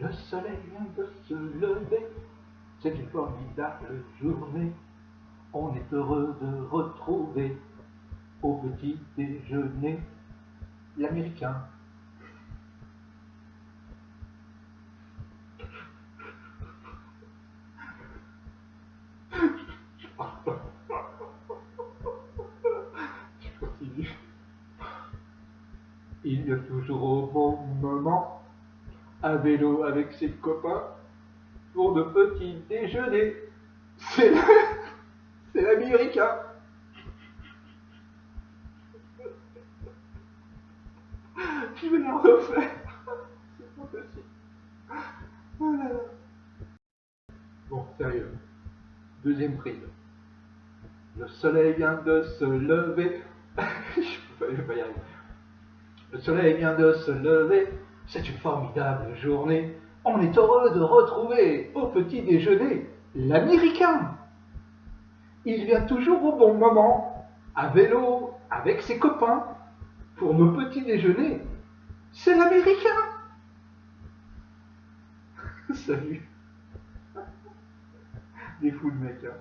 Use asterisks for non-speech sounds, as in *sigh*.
Le soleil vient de se lever, c'est une formidable journée. On est heureux de retrouver au petit déjeuner l'américain. Il y a toujours au bon moment un vélo avec ses copains pour de petits déjeuners. C'est la- c'est l'américain. Je vais la refaire. C'est pas possible. Oh là là. Bon, sérieux. Deuxième prise. Le soleil vient de se lever. *laughs* je peux pas y arriver. Le soleil vient de se lever. C'est une formidable journée. On est heureux de retrouver au petit déjeuner l'américain. Il vient toujours au bon moment, à vélo, avec ses copains, pour nos petits déjeuners. C'est l'américain. *laughs* Salut. Des fous le mec. Hein.